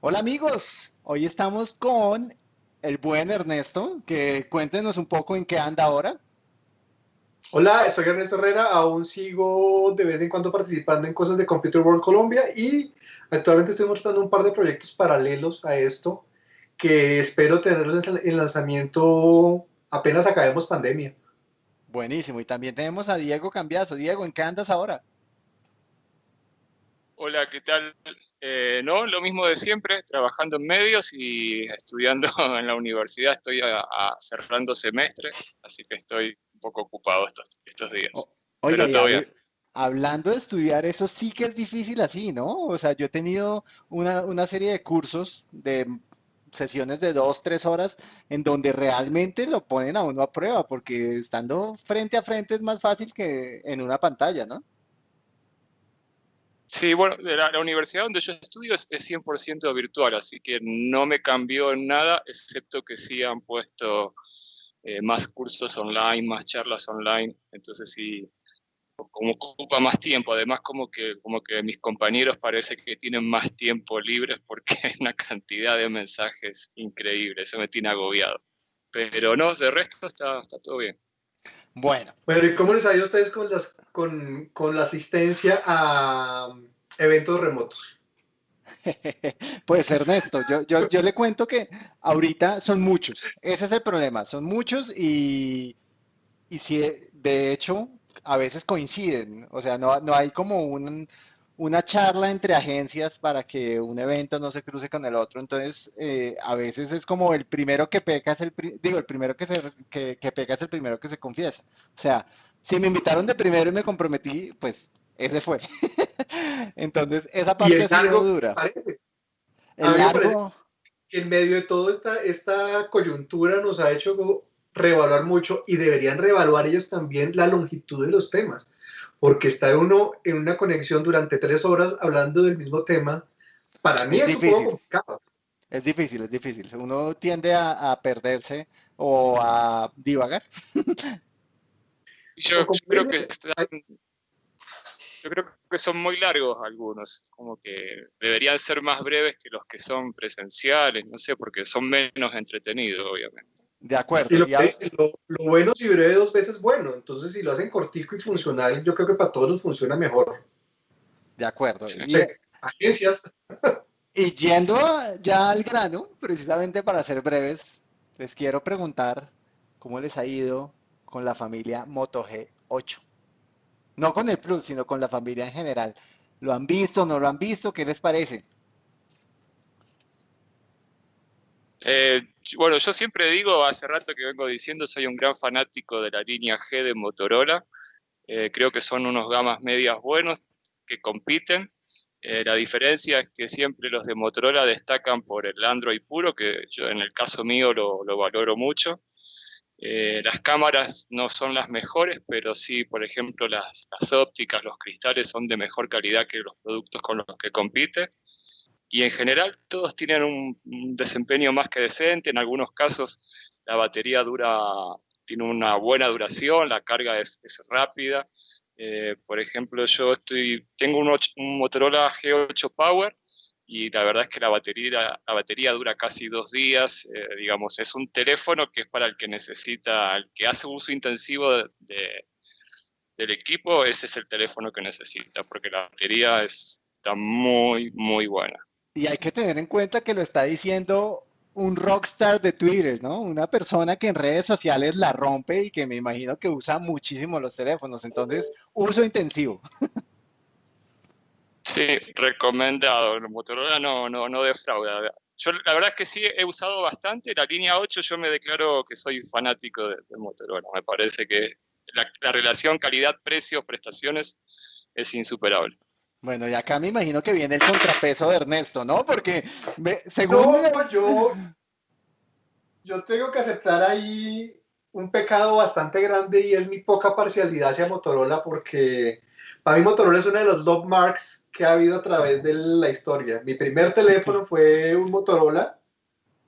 Hola amigos, hoy estamos con el buen Ernesto, que cuéntenos un poco en qué anda ahora. Hola, soy Ernesto Herrera, aún sigo de vez en cuando participando en cosas de Computer World Colombia y actualmente estoy mostrando un par de proyectos paralelos a esto que espero tenerlos en lanzamiento apenas acabemos pandemia. Buenísimo, y también tenemos a Diego Cambiazo. Diego, ¿en qué andas ahora? Hola, ¿qué tal? Eh, no, lo mismo de siempre, trabajando en medios y estudiando en la universidad. Estoy cerrando semestre, así que estoy un poco ocupado estos, estos días. oye, hablando de estudiar, eso sí que es difícil así, ¿no? O sea, yo he tenido una, una serie de cursos de sesiones de dos, tres horas en donde realmente lo ponen a uno a prueba, porque estando frente a frente es más fácil que en una pantalla, ¿no? Sí, bueno, la, universidad donde yo estudio es, 100% virtual, así que no me cambió en nada, excepto que sí han puesto eh, más cursos online, más charlas online, entonces sí, como ocupa más tiempo, además como que, como que mis compañeros parece que tienen más tiempo libre porque hay una cantidad de mensajes increíble, eso me tiene agobiado. Pero no, de resto está, está todo bien. Bueno. Bueno, ¿y cómo les ha ido a ustedes con, las, con, con la asistencia a eventos remotos? Pues Ernesto, yo, yo, yo, le cuento que ahorita son muchos, ese es el problema, son muchos y, y si de hecho a veces coinciden, o sea, no, no hay como un, una charla entre agencias para que un evento no se cruce con el otro. Entonces, eh, a veces es como el primero que peca es el, digo, el primero que, se, que, que es el primero que se confiesa. O sea, si me invitaron de primero y me comprometí, pues ese fue. Entonces, esa parte ha sido dura. El largo... Que en medio de toda esta, esta coyuntura nos ha hecho reevaluar mucho y deberían reevaluar ellos también la longitud de los temas porque está uno en una conexión durante tres horas hablando del mismo tema, para mí es, difícil. un poco complicado. Es difícil, es difícil. Uno tiende a, perderse o a divagar. Yo, creo que yo creo que son muy largos algunos, como que deberían ser más breves que los que son presenciales, no sé, porque son menos entretenidos, obviamente. De acuerdo. lo, bueno si breve dos veces bueno. Entonces, si lo hacen cortico y funcional, yo creo que para todos nos funciona mejor. De acuerdo. y, agencias. Y yendo ya al grano, precisamente para ser breves, les quiero preguntar cómo les ha ido con la familia Moto G8. No con el Plus, sino con la familia en general. ¿Lo han visto? ¿No lo han visto? ¿Qué les parece? Eh, bueno, yo siempre digo, hace rato que vengo diciendo, soy un gran fanático de la línea G de Motorola. Eh, creo que son unos gamas medias buenos que compiten. Eh, la diferencia es que siempre los de Motorola destacan por el Android puro, que yo en el caso mío lo, valoro mucho. las cámaras no son las mejores, pero sí, por ejemplo, las, las ópticas, los cristales son de mejor calidad que los productos con los que compite y en general todos tienen un, desempeño más que decente, en algunos casos la batería dura, tiene una buena duración, la carga es, rápida. Eh, por ejemplo, yo estoy, tengo un, Motorola G8 Power y la verdad es que la batería, batería dura casi dos días. Eh, digamos, es un teléfono que es para el que necesita, el que hace uso intensivo del equipo, ese es el teléfono que necesita, porque la batería está muy, muy buena. Y hay que tener en cuenta que lo está diciendo un rockstar de Twitter, ¿no? Una persona que en redes sociales la rompe y que me imagino que usa muchísimo los teléfonos. Entonces, uso intensivo. Sí, recomendado. Motorola no, no, no defrauda. Yo la verdad es que sí he usado bastante. La línea 8 yo me declaro que soy fanático de, Motorola. Me parece que la relación calidad-precio-prestaciones es insuperable. Bueno, y acá me imagino que viene el contrapeso de Ernesto, ¿no? Porque según... No, yo, yo tengo que aceptar ahí un pecado bastante grande y es mi poca parcialidad hacia Motorola porque para mí Motorola es uno de los love marks que ha habido a través de la historia. Mi primer teléfono fue un Motorola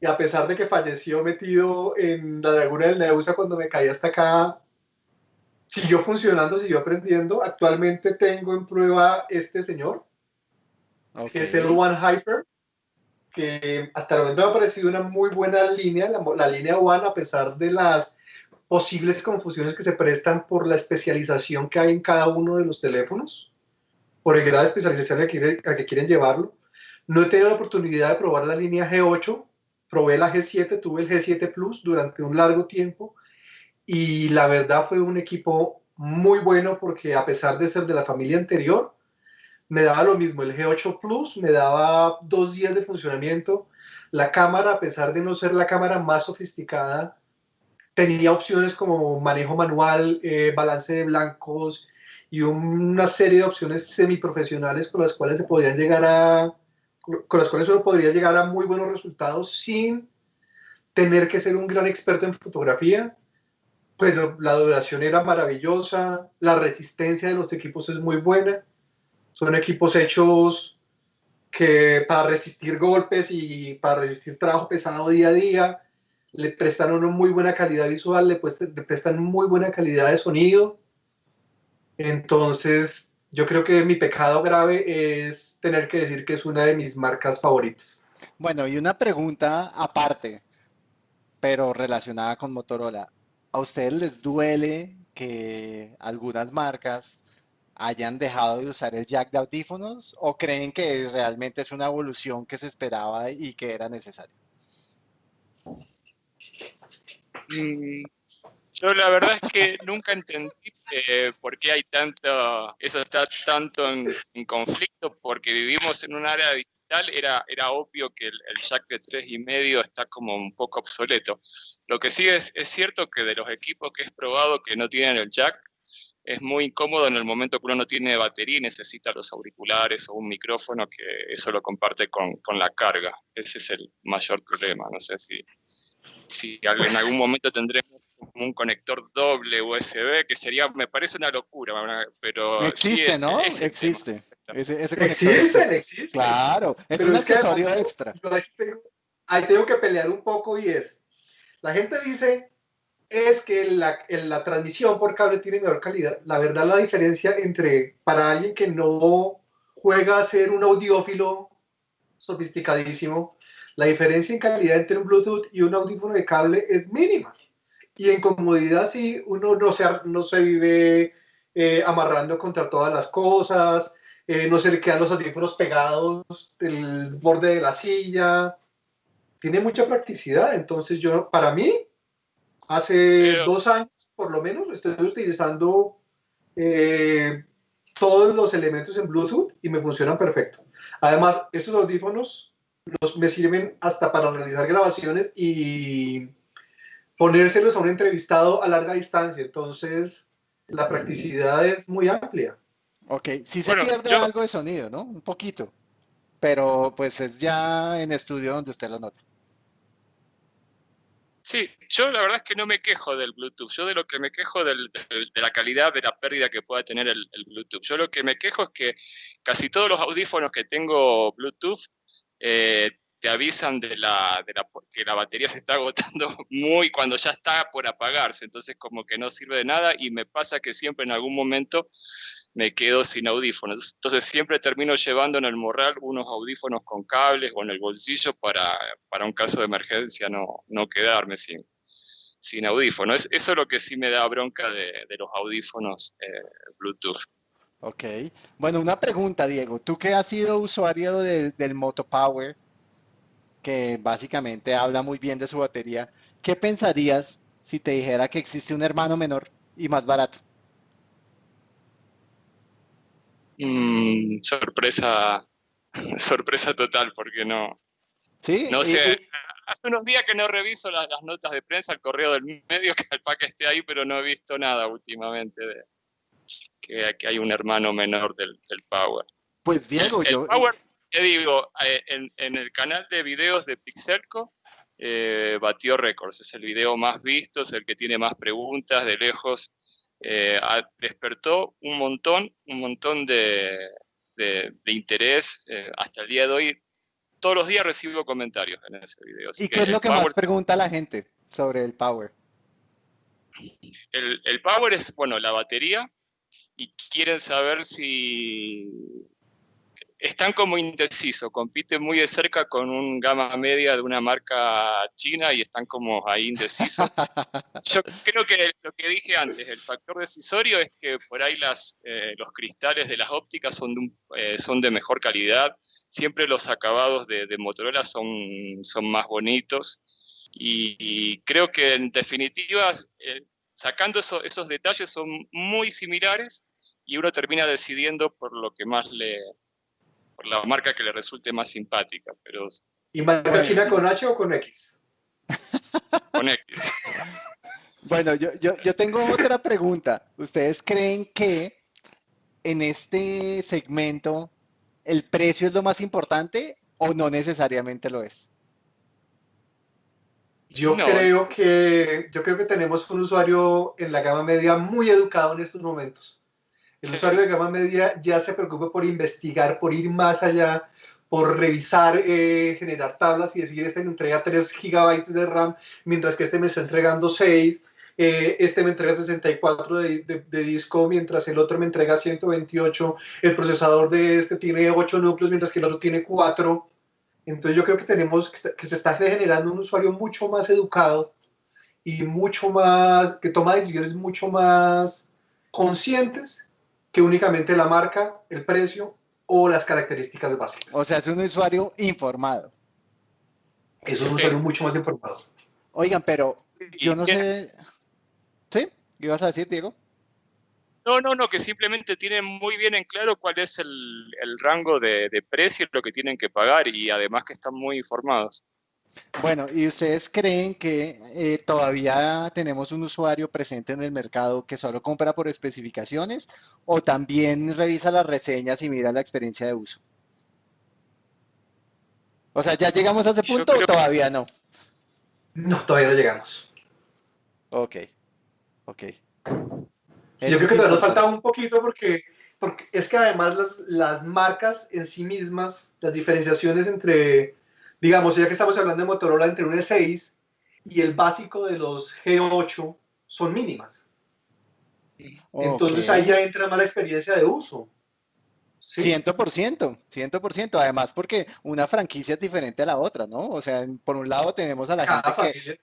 y a pesar de que falleció metido en la laguna del Neusa cuando me caí hasta acá, siguió funcionando, siguió aprendiendo. Actualmente tengo en prueba este señor, que es el One Hyper. que hasta el momento me ha parecido una muy buena línea, la, la línea One, a pesar de las posibles confusiones que se prestan por la especialización que hay en cada uno de los teléfonos, por el grado de especialización al que, que quieren llevarlo. No he tenido la oportunidad de probar la línea G8, probé la G7, tuve el G7 Plus durante un largo tiempo y la verdad fue un equipo muy bueno porque a pesar de ser de la familia anterior, me daba lo mismo. El G8 Plus me daba dos días de funcionamiento. La cámara, a pesar de no ser la cámara más sofisticada, tenía opciones como manejo manual, eh, balance de blancos y una serie de opciones semiprofesionales con las cuales se podían llegar a con las cuales uno podría llegar a muy buenos resultados sin tener que ser un gran experto en fotografía. Pero la duración era maravillosa, la resistencia de los equipos es muy buena. Son equipos hechos que para resistir golpes y para resistir trabajo pesado día a día, le prestan una muy buena calidad visual, le, le prestan muy buena calidad de sonido. Entonces, yo creo que mi pecado grave es tener que decir que es una de mis marcas favoritas. Bueno, y una pregunta aparte, pero relacionada con Motorola. ¿A ustedes les duele que algunas marcas hayan dejado de usar el jack de audífonos o creen que realmente es una evolución que se esperaba y que era necesario? Mm, yo la verdad es que nunca entendí eh, por qué hay tanto, eso está tanto en, conflicto, porque vivimos en un área digital, era, era obvio que el, jack de tres y medio está como un poco obsoleto. Lo que sí es, es cierto que de los equipos que es probado que no tienen el jack, es muy incómodo en el momento que uno no tiene batería y necesita los auriculares o un micrófono que eso lo comparte con, con la carga. Ese es el mayor problema. No sé si, si en algún momento tendremos un conector doble USB, que sería, me parece una locura, pero... Existe, ¿no? existe. Ese, existe, existe. Claro, es un accesorio extra. ahí tengo que pelear un poco y es, la gente dice, es que la, la transmisión por cable tiene mejor calidad. La verdad, la diferencia entre, para alguien que no juega a ser un audiófilo sofisticadísimo, la diferencia en calidad entre un Bluetooth y un audífono de cable es mínima. Y en comodidad sí, uno no se, no se vive eh, amarrando contra todas las cosas, eh, no se le quedan los audífonos pegados del borde de la silla. Tiene mucha practicidad, entonces yo, para mí, hace dos años por lo menos, estoy utilizando eh, todos los elementos en Bluetooth y me funcionan perfecto. Además, estos audífonos me sirven hasta para realizar grabaciones y ponérselos a un entrevistado a larga distancia. Entonces, la practicidad es muy amplia. Ok, sí se pierde algo de sonido, ¿no? Un poquito. Pero pues es ya en estudio donde usted lo nota. Sí, yo la verdad es que no me quejo del Bluetooth. Yo de lo que me quejo de la calidad de la pérdida que pueda tener el, Bluetooth. Yo lo que me quejo es que casi todos los audífonos que tengo Bluetooth eh, te avisan de la, de la, que la batería se está agotando muy cuando ya está por apagarse, entonces como que no sirve de nada y me pasa que siempre en algún momento me quedo sin audífonos. Entonces siempre termino llevando en el morral unos audífonos con cables o en el bolsillo para, para un caso de emergencia no, no quedarme sin, sin audífonos. Eso es lo que sí me da bronca de, de los audífonos eh, Bluetooth. Ok. Bueno, una pregunta, Diego. Tú que has sido usuario del Moto Power, que básicamente habla muy bien de su batería, ¿qué pensarías si te dijera que existe un hermano menor y más barato? Mm, sorpresa, sorpresa total, porque no. Sí, no sé. Hace unos días que no reviso las, notas de prensa, el correo del medio, que el pack esté ahí, pero no he visto nada últimamente de que, hay un hermano menor del, Power. Pues Diego, yo. ¿Qué digo? Eh, en, el canal de videos de Pixelco eh, batió récords. Es el video más visto, es el que tiene más preguntas de lejos. Eh, despertó un montón, un montón de, interés hasta el día de hoy. Todos los días recibo comentarios en ese video. ¿Y qué es lo que más pregunta la gente sobre el Power? El, el Power es, bueno, la batería y quieren saber si están como indecisos, compiten muy de cerca con un gama media de una marca china y están como ahí indecisos. Yo creo que lo que dije antes, el factor decisorio es que por ahí las, eh, los cristales de las ópticas son de, eh, son de mejor calidad, siempre los acabados de, Motorola son, son más bonitos y, creo que en definitiva, eh, sacando esos detalles, son muy similares y uno termina decidiendo por lo que más le, la marca que le resulte más simpática. Pero, ¿Y con H o con X? con X. Bueno, yo, yo, yo tengo otra pregunta. ¿Ustedes creen que en este segmento el precio es lo más importante o no necesariamente lo es? Yo creo que yo creo que tenemos un usuario en la gama media muy educado en estos momentos. El usuario de gama media ya se preocupa por investigar, por ir más allá, por revisar, eh, generar tablas y decir, este me entrega 3 gigabytes de RAM, mientras que este me está entregando 6, eh, este me entrega 64 de, disco, mientras el otro me entrega 128, el procesador de este tiene 8 núcleos, mientras que el otro tiene 4. Entonces yo creo que tenemos, que se está generando un usuario mucho más educado y mucho más, que toma decisiones mucho más conscientes que únicamente la marca, el precio o las características básicas. O sea, es un usuario informado. Es un usuario mucho más informado. Oigan, pero yo no sé... ¿Sí? ¿Qué ibas a decir, Diego? No, no, no, que simplemente tienen muy bien en claro cuál es el, rango de, de precio, lo que tienen que pagar y además que están muy informados. Bueno, ¿y ustedes creen que eh, todavía tenemos un usuario presente en el mercado que solo compra por especificaciones o también revisa las reseñas y mira la experiencia de uso? O sea, ¿ya llegamos a ese punto o todavía no? No, todavía no llegamos. Ok, ok. yo creo que todavía nos falta un poquito porque, porque es que además las, las marcas en sí mismas, las diferenciaciones entre digamos, ya que estamos hablando de Motorola entre un E6 y el básico de los G8 son mínimas. Entonces ahí ya entra más la experiencia de uso. Ciento por ciento, ciento por ciento. Además, porque una franquicia es diferente a la otra, ¿no? O sea, por un lado tenemos a la gente que...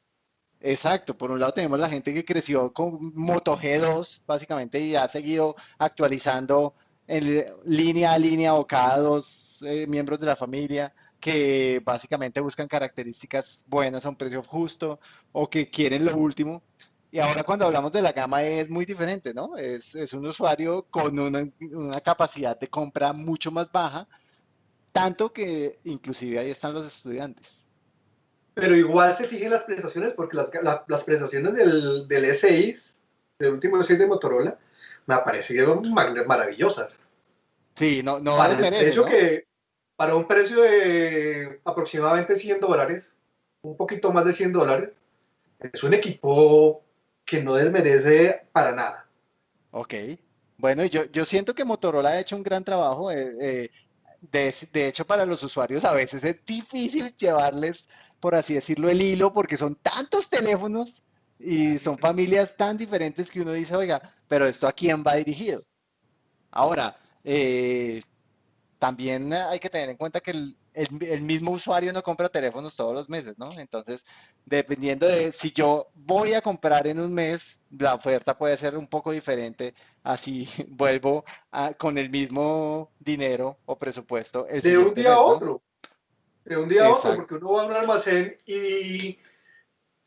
Exacto, por un lado tenemos la gente que creció con Moto G2, básicamente, y ha seguido actualizando en línea a línea o cada dos eh, miembros de la familia que básicamente buscan características buenas a un precio justo o que quieren lo último. Y ahora cuando hablamos de la gama es muy diferente, ¿no? Es, es un usuario con una, una, capacidad de compra mucho más baja, tanto que inclusive ahí están los estudiantes. Pero igual se fijen las prestaciones, porque las, las prestaciones del, del E6, del último E6 de Motorola, me parecieron maravillosas. Sí, no, no vale ¿no? que para un precio de aproximadamente 100 dólares, un poquito más de 100 dólares, es un equipo que no desmerece para nada. Ok. Bueno, yo, yo siento que Motorola ha hecho un gran trabajo. Eh, eh, de, de, hecho, para los usuarios a veces es difícil llevarles, por así decirlo, el hilo, porque son tantos teléfonos y son familias tan diferentes que uno dice, oiga, pero esto a quién va dirigido. Ahora, eh, también hay que tener en cuenta que el, mismo usuario no compra teléfonos todos los meses, ¿no? Entonces, dependiendo de si yo voy a comprar en un mes, la oferta puede ser un poco diferente, así vuelvo con el mismo dinero o presupuesto. de un día a otro. De un día a otro, porque uno va a un almacén y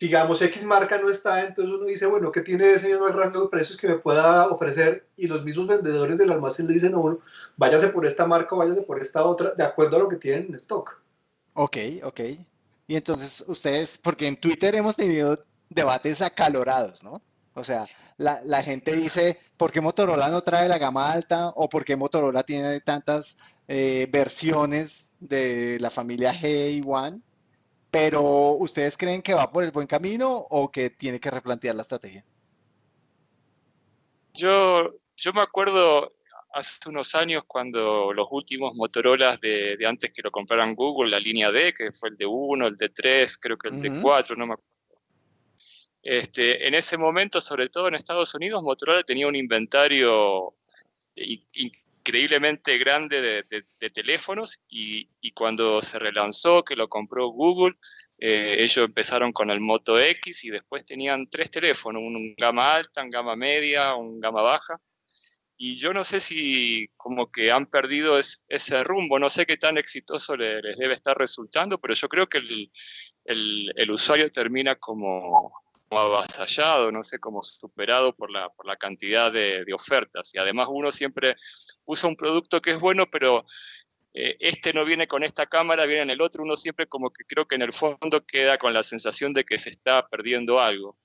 digamos, X marca no está, entonces uno dice, bueno, ¿qué tiene ese mismo rango de precios que me pueda ofrecer? Y los mismos vendedores del almacén le dicen a uno, váyase por esta marca o váyase por esta otra, de acuerdo a lo que tienen en stock. Ok, ok. Y entonces ustedes, porque en Twitter hemos tenido debates acalorados, ¿no? O sea, la, la gente dice, ¿por qué Motorola no trae la gama alta? ¿O por qué Motorola tiene tantas eh, versiones de la familia G1? Pero ¿ustedes creen que va por el buen camino o que tiene que replantear la estrategia? Yo, yo me acuerdo hace unos años cuando los últimos Motorola de, antes que lo compraran Google, la línea D, que fue el de 1, el de 3, creo que el de 4, no me acuerdo. Este, en ese momento, sobre todo en Estados Unidos, Motorola tenía un inventario increíblemente grande de, teléfonos y, cuando se relanzó, que lo compró Google, eh, ellos empezaron con el Moto X y después tenían tres teléfonos, un gama alta, un gama media, un gama baja. Y yo no sé si como que han perdido ese rumbo, no sé qué tan exitoso les, debe estar resultando, pero yo creo que el, el usuario termina como, avasallado, no sé, como superado por la, por la cantidad de, ofertas. Y además uno siempre usa un producto que es bueno, pero eh, este no viene con esta cámara, viene en el otro. Uno siempre como que creo que en el fondo queda con la sensación de que se está perdiendo algo.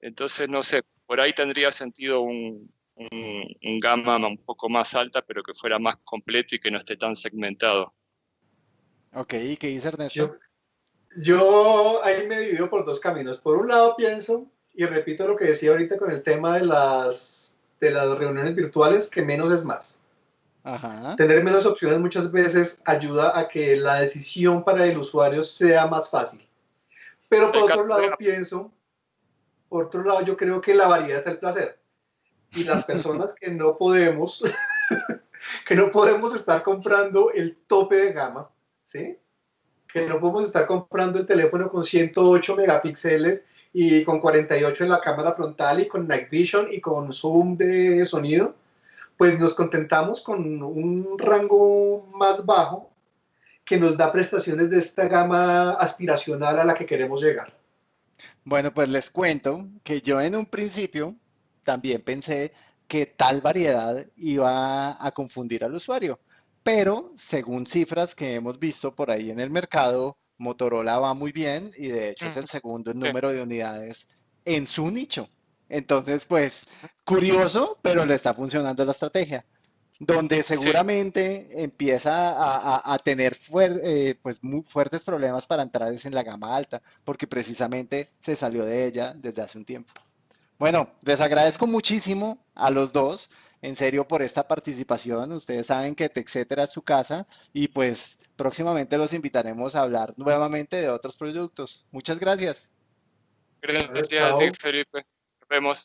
Entonces, no sé, por ahí tendría sentido un, un, gama un poco más alta, pero que fuera más completo y que no esté tan segmentado. Ok, ¿y qué dice Ernesto? Yo ahí me divido por dos caminos. Por un lado pienso, y repito lo que decía ahorita con el tema de las, de las reuniones virtuales, que menos es más. Tener menos opciones muchas veces ayuda a que la decisión para el usuario sea más fácil. Pero por otro lado pienso, por otro lado yo creo que la variedad está el placer. Y las personas que no podemos, que no podemos estar comprando el tope de gama, ¿sí? Que no podemos estar comprando el teléfono con 108 megapíxeles y con 48 en la cámara frontal y con Night Vision y con zoom de sonido, pues nos contentamos con un rango más bajo que nos da prestaciones de esta gama aspiracional a la que queremos llegar. Bueno, pues les cuento que yo en un principio también pensé que tal variedad iba a confundir al usuario pero según cifras que hemos visto por ahí en el mercado, Motorola va muy bien y de hecho es el segundo en número de unidades en su nicho. Entonces, pues, curioso, pero le está funcionando la estrategia. Donde seguramente empieza a, tener eh, pues, muy fuertes problemas para entrar es en la gama alta, porque precisamente se salió de ella desde hace un tiempo. Bueno, les agradezco muchísimo a los dos en serio por esta participación. Ustedes saben que TechCetera es su casa y pues próximamente los invitaremos a hablar nuevamente de otros productos. Muchas gracias. Gracias a ti, Felipe. Nos vemos.